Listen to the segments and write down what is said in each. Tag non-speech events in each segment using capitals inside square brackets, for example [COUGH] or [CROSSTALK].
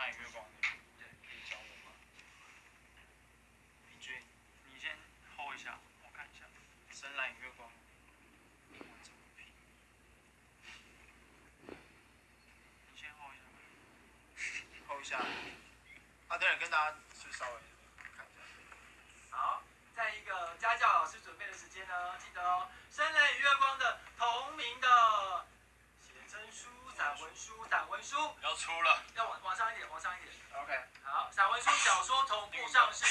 蓝月光的，对，可以教我吗？平均，你先 hold 一下，我看一下。深蓝月光，英文怎么拼？你先 hold 一下。hold 一下。啊，对了，跟大家就稍微看一下。好，在一个家教老师准备的时间呢，记得哦，深蓝与月光的同名的写真书、散文书、散文书要出了，要往往上一点，往上一点。OK，好，散文书、小说同步上市，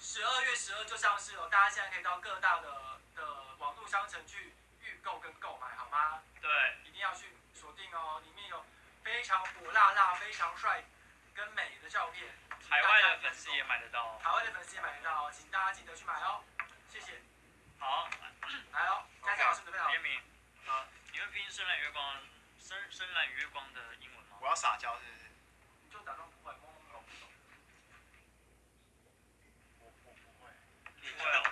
十二月十二就上市了，大家现在可以到各大的的网络商城去预购跟购买，好吗？对，一定要去锁定哦，里面有非常火辣辣、非常帅跟美的照片。海外的粉丝也买得到。海外的粉丝也买得到哦，请大家记得去买哦，谢谢。好，来哦，佳佳老师准备好。联名，好，你会拼深蓝月光，深深蓝月光的英文吗？我要撒娇是不是？你就假装不会，懵懵懂懂。我我不会。不会哦，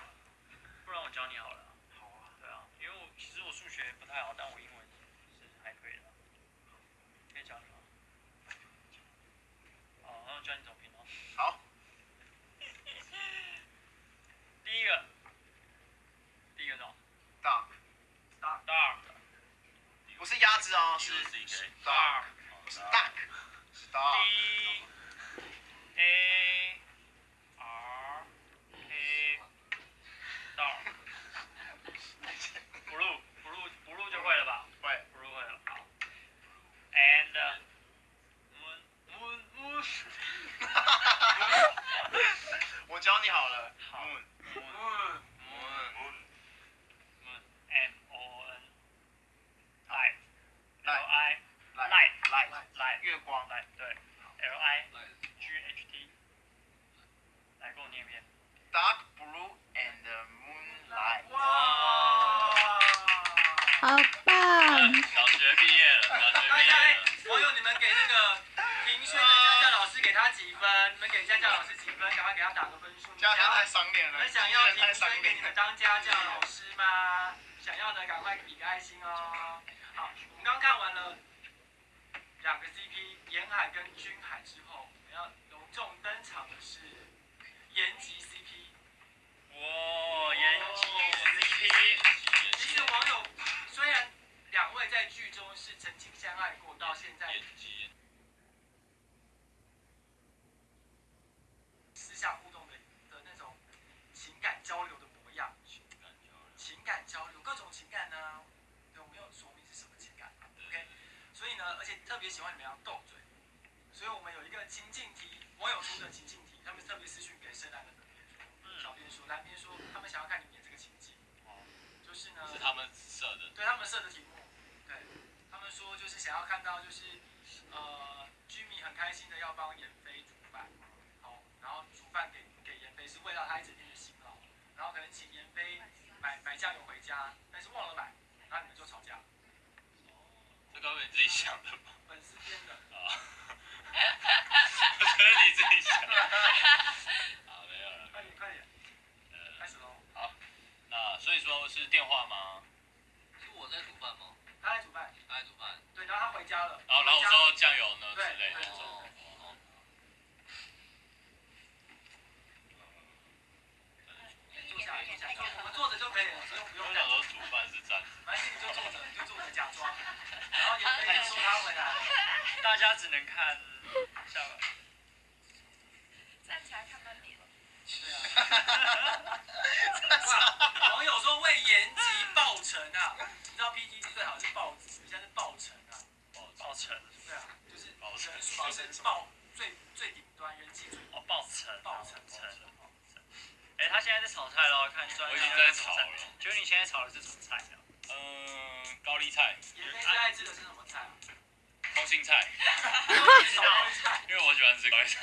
不然我教你好了。好啊。对啊，因为我其实我数学不太好，但我英文是还可以的。可以教你吗？好，那我教你怎么拼哦。好。第一个，第一个是什么大？dark，不是鸭子哦，是 dark，好棒！小学毕业了，小学大家哎，网友你们给那个评选的家教老师给他几分？你们给家教老师几分？赶快给他打个分数。家家太赏脸了，你们想要评分给你们。当家教老师吗？想要的赶快比个爱心哦。好，我们刚看完了两个 CP，沿海跟君海之后，我们要隆重登场的是延吉 CP。哇，是曾经相爱过，到现在私下互动的的那种情感交流的模样，情感交流各种情感呢，对，我没有说明是什么情感，OK，所以呢，而且特别喜欢你们要斗嘴，所以我们有一个情境题，网友出的情境题，他们特别私讯给深蓝的小编说，蓝编说他们想要看你演这个情境，就是呢，是他们设的，对他们设的题目，说就是想要看到就是呃居民很开心的要帮妍飞煮饭，好，然后煮饭给给妍飞是为了他一整天的辛劳，然后可能请妍飞买买酱油回家，但是忘了买，然后你们就吵架，这该不会你自己想的吧？粉丝编的，啊，我觉得你自己想。[LAUGHS] 好，没有了。快点快点，呃，开始喽，好那所以说是电话吗？是我在煮饭吗？他在煮饭，他在煮饭。对，然后他回家了，然后酱油呢之对类的对。哦哦，坐下来坐下来，坐我们坐着就可以了，不用不用我想。说煮饭是站着。反正你就坐着，你就坐着假装，然后妍飞就说他回来。大家只能看下巴。站起来看半脸。[LAUGHS] 对啊。网友说为延吉报成啊！你知道 PTT 最好是报纸，现在是报成啊。报成，对啊，就是报成报成报最最顶端，人气最哦，报成，报成成。哎，他现在在我已经在炒了。请问你现在炒的是什么菜啊？嗯，高丽菜、你们最爱吃的是什么菜啊？空心菜。[LAUGHS] 因为我喜欢吃高丽菜。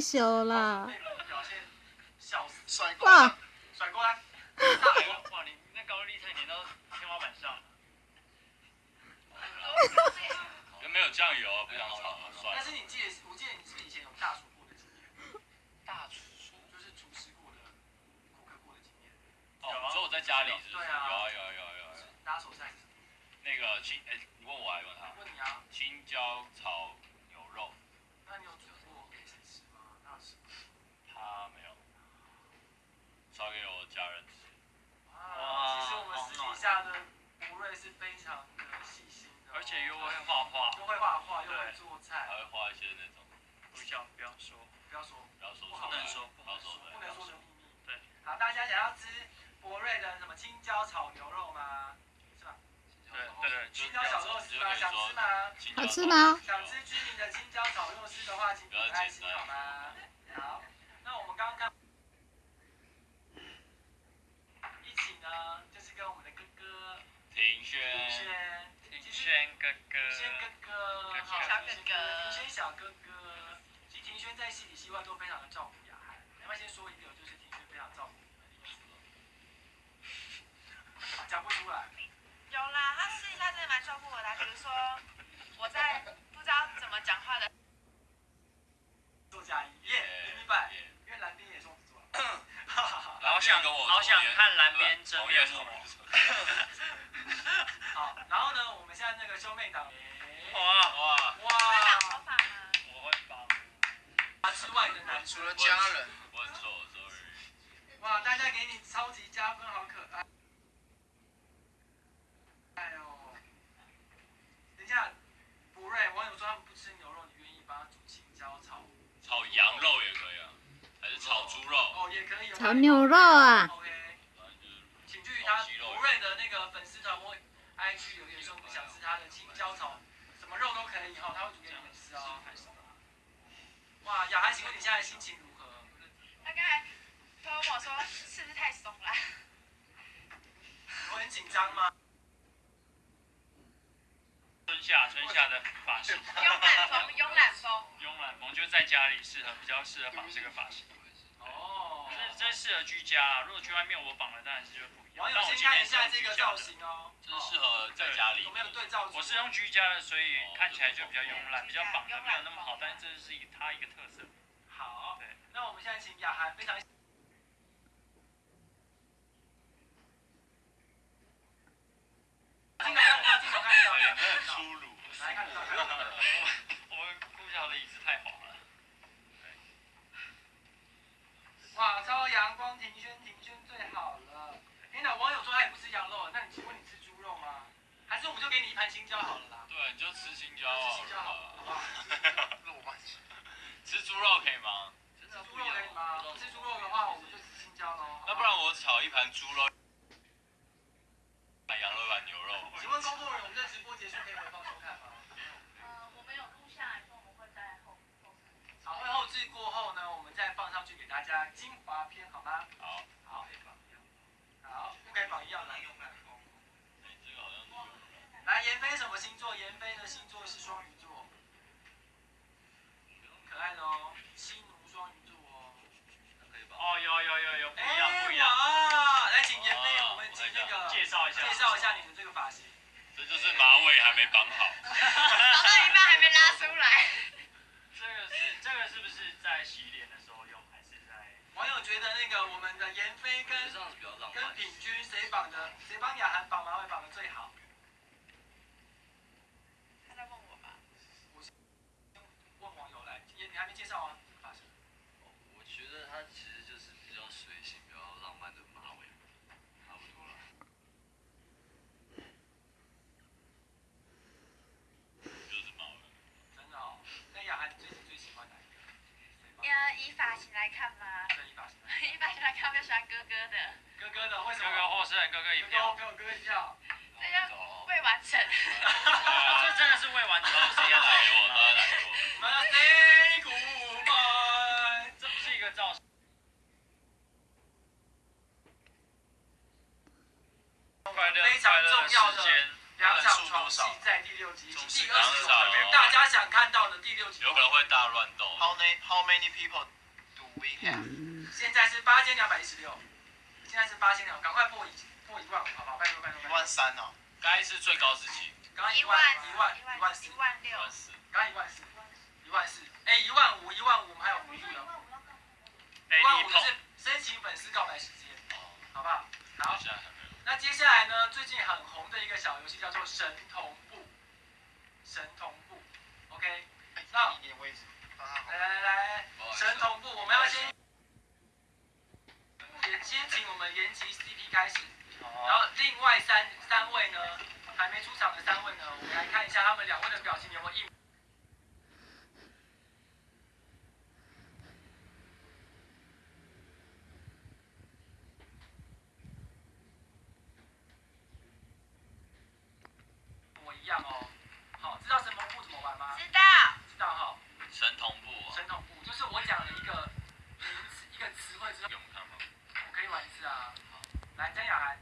炒太久了，被我的表现笑死，甩锅哇，甩过来。哇，你那高丽菜粘到天花板上了。[LAUGHS] 没有酱油，不想炒了，算了。但是你记得，我记得你是以前有大厨过的经验，大厨，就是厨师过的、顾客过的经验。哦，你说我在家里是是？对啊有啊有啊有啊有啊。拿手菜？那个青，哎，你问我还是问他？问你啊，青椒炒牛肉，那你有煮过给谁吃吗？那是他没有，烧给我家人吃。哇，其实我们私底下的博瑞是非常的细心的哦，而且又会画画，又会画画，又会做菜还，会画一些那种，不要不要说，不要说不要说不能说不能说，不能说的秘密。对，好，大家想要吃博瑞的什么青椒炒牛肉吗？是吧？对对对，青椒小肉丝吗？想吃吗？青椒好吃吗想吃居民的青椒炒肉丝的话，请点爱心好吗？好，那我们刚刚看，一起呢，就是跟我们的哥哥庭轩，庭轩，庭轩哥哥，庭轩哥哥，庭轩好小哥哥庭轩小哥哥，其实庭轩在戏里戏外都非常的照顾雅涵。要不要先说一个，就是庭轩非常照顾你们的例子？讲不出来。有啦，他私底下真的蛮照顾我的啊、比如说我在不知道怎么讲话的，作家一耶，你明白？因为蓝边也双子座。哈哈哈。好想跟我好想看蓝边真同业同面目。[LAUGHS] [LAUGHS] 好，然后呢，我们现在那个兄妹档，哇，哇，会哇绑，头发吗？我会帮。啊之外的男除了家人，我很瘦，sorry。哇，大家给你超级加分，好可爱。哎呦，等一下，博瑞，网友说他们不吃牛肉，你愿意帮他煮青椒炒？炒羊肉也可以啊，还是炒猪肉？哦，也可以。炒牛肉啊，的那个粉丝团或 IG 留言说不想吃他的青椒炒，什么肉都可以哈，他会煮给你们吃哦。哇，雅涵，请问你现在心情如何？他刚才他问我说是不是太松了？我很紧张吗？春夏春夏的发型，[LAUGHS] 慵懒风，慵懒风。慵懒风就是在家里适合比较适合绑这个发型，哦，这这适合居家啊。如果去外面我绑了，当然是就不一样。网友但我先看一下这个造型哦，这是适合在家里有。没有对照？我是用居家的，所以看起来就比较慵懒，比较绑的没有那么好，但是这是以它一个特色。好对，那我们现在请雅涵非常。镜头看得到，很粗鲁。来看得到，看。[LAUGHS] 我们顾家的椅子太滑了。哇，超阳光，庭轩，庭轩最好了。天哪，网友说他也不吃羊肉，那你请问你吃猪肉吗？还是我们就给你一盘青椒好了啦？对，你就吃青椒吃好青椒好了，好不了。好？[LAUGHS] 吃猪肉可以吗？吃猪肉可以吗？不吃猪肉的话，我们就吃青椒喽。那不然我炒一盘猪肉，一盘羊肉，一盘牛肉。请问工作人员，我们这直播结束可以回放收看吗？呃，我们有录下来，说我们会在后后好，会后置过后呢，我们再放上去给大家精华篇，好吗？好，好，好，不可以绑一样的。哎，这个好像是有的。来，妍飞什么星座？妍飞的星座是双鱼座，可爱的哦，西奴双鱼座哦。可以吧？哦，有有有有，不一样哎不一样。啊，来，请妍飞，我们请那个介绍一下，介绍一下你的这个发型。这就是马尾还没绑好。绑到一半还没拉出来。这个是这个是不是在洗脸的时候用，还是在？网友觉得那个我们的妍飞跟这样子比较浪跟漫。品君谁绑的，谁帮雅涵绑马尾绑的最好？他在问我吧？问网友来，你你还没介绍啊？这个发型。我觉得它其实就是比较随性、比较浪漫的马尾，差不多了。就是马尾。真的哦。那雅涵你最近最喜欢哪一个？谁帮？呃，以发型来看吗？这一发型。以发型来看，我比较喜欢哥哥的，哥哥的为什么？哥哥获胜，哥哥一哥票哥。给我哥哥一票。这就未完成。[LAUGHS] 这真的是未完成的他事业来我，他来过。我们的 say goodbye。这不是一个造型。非常重要的两场床戏在第六集，总第是二十两场种大家想看到的第六集。有可能会大乱斗。How many How many people do we have？现在是八千两百一十六，现在是八千两，赶快破一破一万五，好不好？拜托拜托一。万三哦。该是最高时期，刚刚一一万万一万一一万四一，万六，一万四。刚刚一万四，一万四，哎，一万五一万五，我们还有福利哦，哎，一万五是申请粉丝告白时间，好不好？好。那接下来呢，最近很红的一个小游戏叫做神同步，神同步，OK，哎，那你你位置，帮他好来来来来，神同步，我们要先也先请我们延吉 CP 开始。然，后另外三三位呢，还没出场的三位呢，我们来看一下他们两位的表情有没有一。模一样哦。好，知道神同步怎么玩吗？知道，知道哈。神同步哦，神同步就是我讲了一个名词一个词汇之后，给我们看吗？我可以玩一次啊。来，曾雅涵。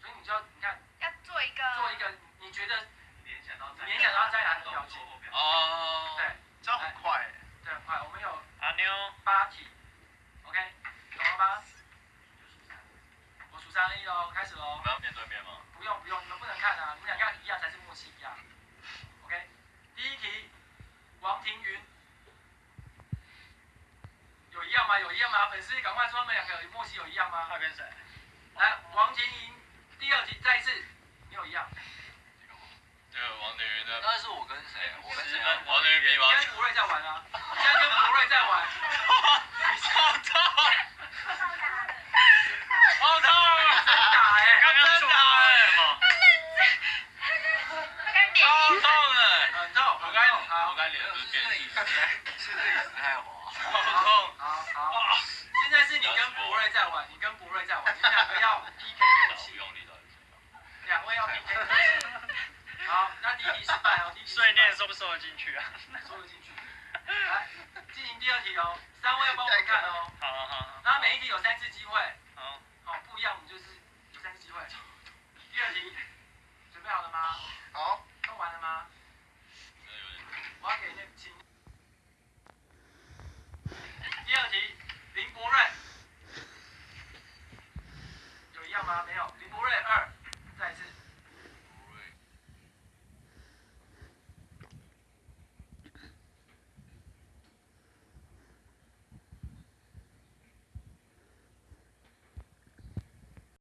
所以你就要你看要做一个，做一个你觉得联想到联想到张雅涵的表情，哦，对这样很快哎。对，很快，我们有阿妞，八题，OK，懂了吗？我数三二一喽，开始喽我。们要面对面吗？不用不用，你们不能看啊，你们两个要一样才是默契一样。OK，第一题，王庭云，有一样吗？有一样吗？粉丝赶快说他们两个有默契有一样吗？他跟谁？来，王庭云，进去啊？